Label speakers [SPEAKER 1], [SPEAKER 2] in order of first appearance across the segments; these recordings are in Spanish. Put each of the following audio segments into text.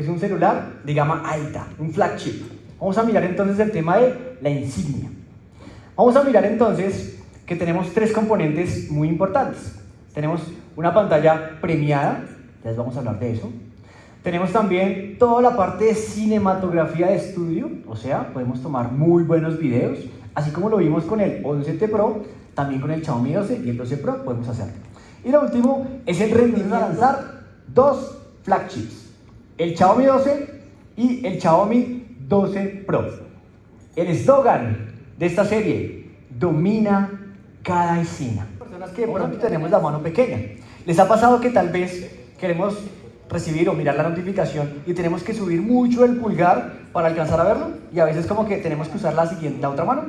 [SPEAKER 1] Es un celular de gama alta, un flagship. Vamos a mirar entonces el tema de la insignia. Vamos a mirar entonces que tenemos tres componentes muy importantes. Tenemos una pantalla premiada, ya les vamos a hablar de eso. Tenemos también toda la parte de cinematografía de estudio, o sea, podemos tomar muy buenos videos, así como lo vimos con el 11T Pro, también con el Xiaomi 12 y el 12 Pro podemos hacerlo. Y lo último es el rendimiento de lanzar dos flagships, el Xiaomi 12 y el Xiaomi 12 Pro. El eslogan de esta serie, domina cada escena. Personas que de pronto tenemos la mano pequeña. ¿Les ha pasado que tal vez queremos recibir o mirar la notificación y tenemos que subir mucho el pulgar para alcanzar a verlo? Y a veces como que tenemos que usar la siguiente, la otra mano.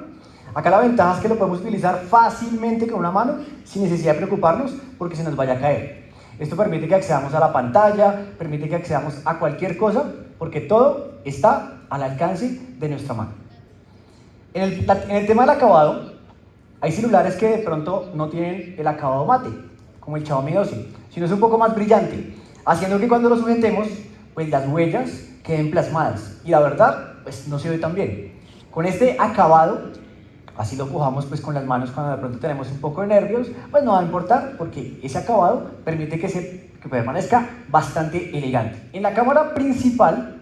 [SPEAKER 1] Acá la ventaja es que lo podemos utilizar fácilmente con una mano sin necesidad de preocuparnos porque se nos vaya a caer. Esto permite que accedamos a la pantalla, permite que accedamos a cualquier cosa porque todo está al alcance de nuestra mano. En el, tema del acabado, hay celulares que de pronto no tienen el acabado mate, como el Xiaomi 12, sino es un poco más brillante, haciendo que cuando lo sujetemos, pues las huellas queden plasmadas. Y la verdad, pues no se ve tan bien. Con este acabado, así lo pujamos pues con las manos cuando de pronto tenemos un poco de nervios, pues no va a importar porque ese acabado permite que, se, que permanezca bastante elegante. En la cámara principal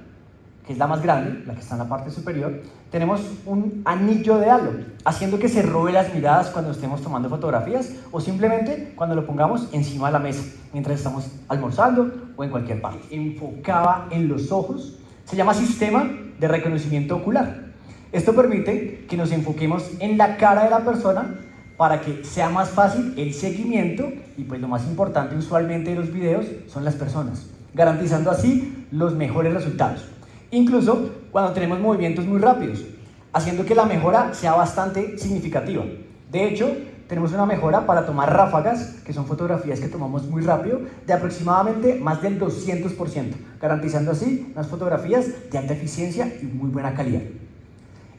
[SPEAKER 1] que es la más grande, la que está en la parte superior, tenemos un anillo de halo, haciendo que se robe las miradas cuando estemos tomando fotografías o simplemente cuando lo pongamos encima de la mesa, mientras estamos almorzando o en cualquier parte. Enfocaba en los ojos, se llama sistema de reconocimiento ocular. Esto permite que nos enfoquemos en la cara de la persona para que sea más fácil el seguimiento y pues lo más importante usualmente de los videos son las personas, garantizando así los mejores resultados incluso cuando tenemos movimientos muy rápidos, haciendo que la mejora sea bastante significativa. De hecho, tenemos una mejora para tomar ráfagas, que son fotografías que tomamos muy rápido, de aproximadamente más del 200%, garantizando así unas fotografías de alta eficiencia y muy buena calidad.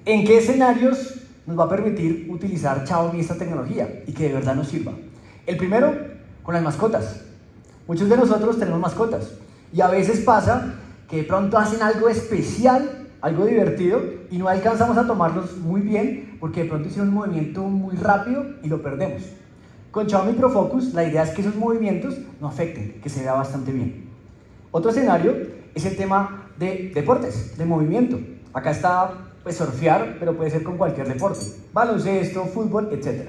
[SPEAKER 1] ¿En qué escenarios nos va a permitir utilizar Xiaomi esta tecnología y que de verdad nos sirva? El primero, con las mascotas. Muchos de nosotros tenemos mascotas y a veces pasa que de pronto hacen algo especial, algo divertido, y no alcanzamos a tomarlos muy bien porque de pronto hicieron un movimiento muy rápido y lo perdemos. Con Xiaomi Pro Focus la idea es que esos movimientos no afecten, que se vea bastante bien. Otro escenario es el tema de deportes, de movimiento. Acá está pues surfear, pero puede ser con cualquier deporte, baloncesto, fútbol, etc.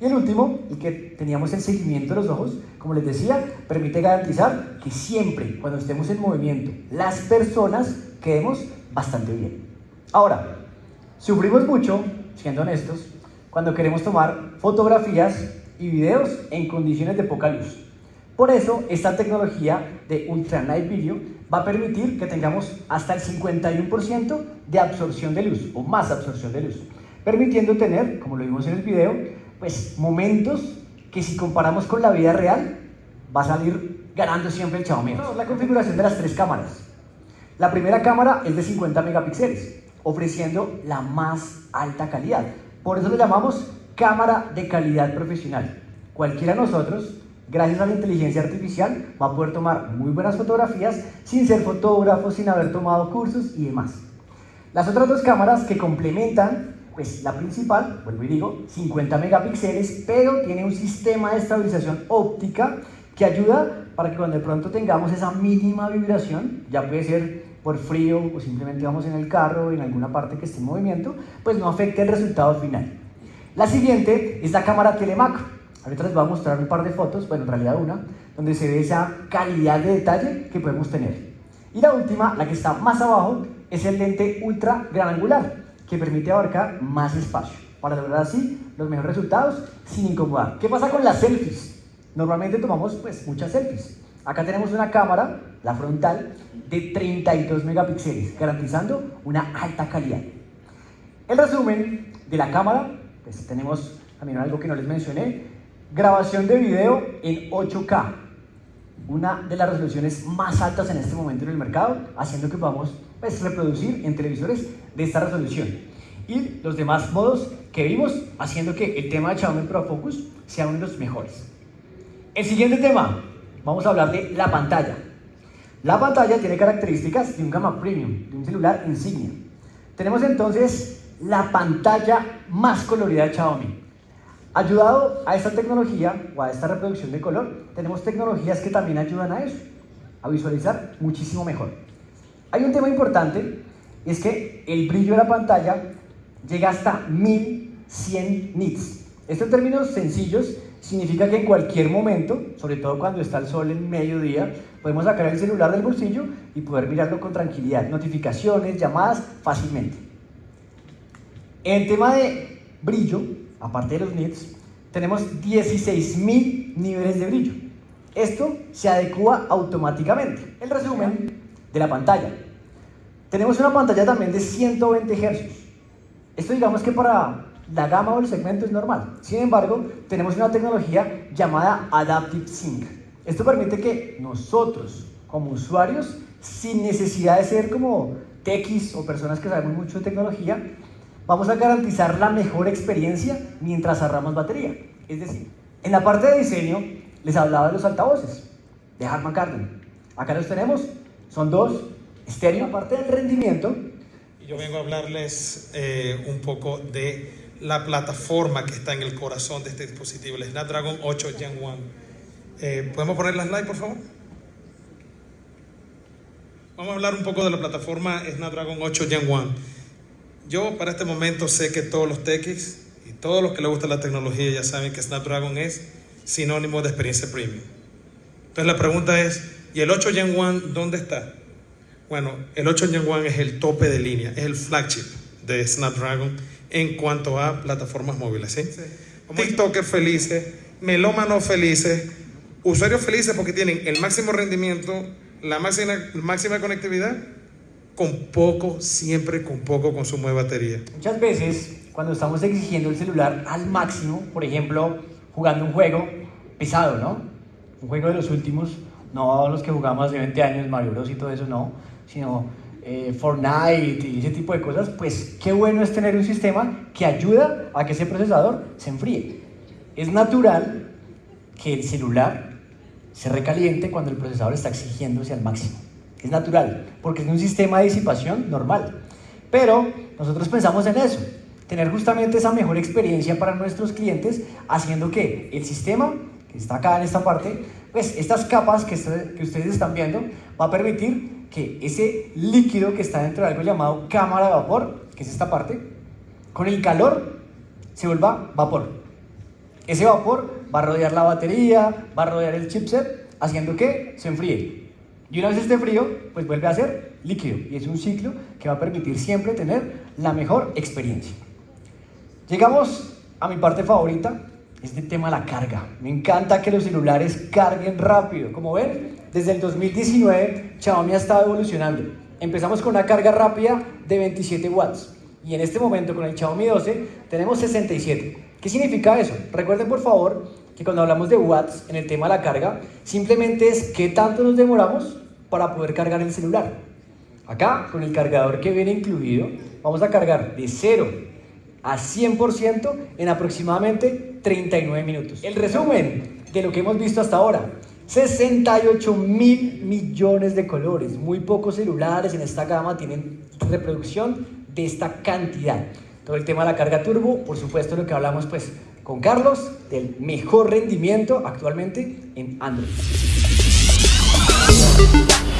[SPEAKER 1] Y el último, el que teníamos el seguimiento de los ojos, como les decía, permite garantizar que siempre, cuando estemos en movimiento, las personas quedemos bastante bien. Ahora, sufrimos mucho, siendo honestos, cuando queremos tomar fotografías y videos en condiciones de poca luz. Por eso, esta tecnología de Ultra Night Video va a permitir que tengamos hasta el 51% de absorción de luz, o más absorción de luz, permitiendo tener, como lo vimos en el video, pues momentos que si comparamos con la vida real, va a salir ganando siempre el Xiaomi. La configuración de las tres cámaras. La primera cámara es de 50 megapíxeles, ofreciendo la más alta calidad. Por eso lo llamamos cámara de calidad profesional. Cualquiera de nosotros, gracias a la inteligencia artificial, va a poder tomar muy buenas fotografías sin ser fotógrafo, sin haber tomado cursos y demás. Las otras dos cámaras que complementan pues la principal, vuelvo y digo, 50 megapíxeles, pero tiene un sistema de estabilización óptica que ayuda para que cuando de pronto tengamos esa mínima vibración, ya puede ser por frío o simplemente vamos en el carro en alguna parte que esté en movimiento, pues no afecte el resultado final. La siguiente es la cámara telemacro. Ahorita les voy a mostrar un par de fotos, bueno, en realidad una, donde se ve esa calidad de detalle que podemos tener. Y la última, la que está más abajo, es el lente ultra gran angular que permite abarcar más espacio para lograr así los mejores resultados sin incomodar. ¿Qué pasa con las selfies? Normalmente tomamos pues muchas selfies. Acá tenemos una cámara, la frontal, de 32 megapíxeles, garantizando una alta calidad. El resumen de la cámara, pues tenemos también algo que no les mencioné, grabación de video en 8K, una de las resoluciones más altas en este momento en el mercado, haciendo que podamos pues, reproducir en televisores de esta resolución. Y los demás modos que vimos, haciendo que el tema de Xiaomi Pro Focus sea uno de los mejores. El siguiente tema, vamos a hablar de la pantalla. La pantalla tiene características de un gama premium, de un celular insignia. Tenemos entonces la pantalla más colorida de Xiaomi. Ayudado a esta tecnología o a esta reproducción de color, tenemos tecnologías que también ayudan a eso, a visualizar muchísimo mejor. Hay un tema importante, es que el brillo de la pantalla llega hasta 1100 nits. Esto en términos sencillos significa que en cualquier momento, sobre todo cuando está el sol en mediodía, podemos sacar el celular del bolsillo y poder mirarlo con tranquilidad. Notificaciones, llamadas, fácilmente. En tema de brillo, aparte de los nits, tenemos 16.000 niveles de brillo. Esto se adecua automáticamente. El resumen de la pantalla. Tenemos una pantalla también de 120 Hz. Esto digamos que para la gama o el segmento es normal. Sin embargo, tenemos una tecnología llamada Adaptive Sync. Esto permite que nosotros, como usuarios, sin necesidad de ser como techis o personas que sabemos mucho de tecnología, vamos a garantizar la mejor experiencia mientras ahorramos batería. Es decir, en la parte de diseño les hablaba de los altavoces de Harman Kardon. Acá los tenemos, son dos, estéreo. La parte del rendimiento.
[SPEAKER 2] Yo vengo a hablarles eh, un poco de la plataforma que está en el corazón de este dispositivo, el Snapdragon 8 Gen 1. Eh, ¿Podemos poner las slides, por favor? Vamos a hablar un poco de la plataforma Snapdragon 8 Gen 1. Yo para este momento sé que todos los techies y todos los que les gusta la tecnología ya saben que Snapdragon es sinónimo de experiencia premium. Entonces la pregunta es, ¿y el 8 Gen 1 dónde está? Bueno, el 8 Gen 1 es el tope de línea, es el flagship de Snapdragon en cuanto a plataformas móviles. ¿sí? TikTokers felices, melómanos felices, usuarios felices porque tienen el máximo rendimiento, la máxima, máxima conectividad, con poco, siempre con poco consumo de batería.
[SPEAKER 1] Muchas veces, cuando estamos exigiendo el celular al máximo, por ejemplo, jugando un juego pesado, ¿no? Un juego de los últimos, no los que jugamos hace 20 años, Mario Bros y todo eso, no, sino eh, Fortnite y ese tipo de cosas, pues qué bueno es tener un sistema que ayuda a que ese procesador se enfríe. Es natural que el celular se recaliente cuando el procesador está exigiéndose al máximo. Es natural, porque es un sistema de disipación normal. Pero nosotros pensamos en eso, tener justamente esa mejor experiencia para nuestros clientes, haciendo que el sistema, que está acá en esta parte, pues estas capas que, que ustedes están viendo, va a permitir que ese líquido que está dentro de algo llamado cámara de vapor, que es esta parte, con el calor se vuelva vapor. Ese vapor va a rodear la batería, va a rodear el chipset, haciendo que se enfríe. Y una vez esté frío, pues vuelve a ser líquido. Y es un ciclo que va a permitir siempre tener la mejor experiencia. Llegamos a mi parte favorita, este tema de la carga. Me encanta que los celulares carguen rápido. Como ven, desde el 2019 Xiaomi ha estado evolucionando. Empezamos con una carga rápida de 27 watts y en este momento con el Xiaomi 12 tenemos 67. ¿Qué significa eso? Recuerden por favor que cuando hablamos de watts en el tema de la carga, simplemente es qué tanto nos demoramos para poder cargar el celular. Acá, con el cargador que viene incluido, vamos a cargar de 0 a 100% en aproximadamente 39 minutos. El resumen de lo que hemos visto hasta ahora. 68 mil millones de colores. Muy pocos celulares en esta gama tienen reproducción de esta cantidad. Todo el tema de la carga turbo, por supuesto lo que hablamos pues con Carlos del mejor rendimiento actualmente en Android. Yeah.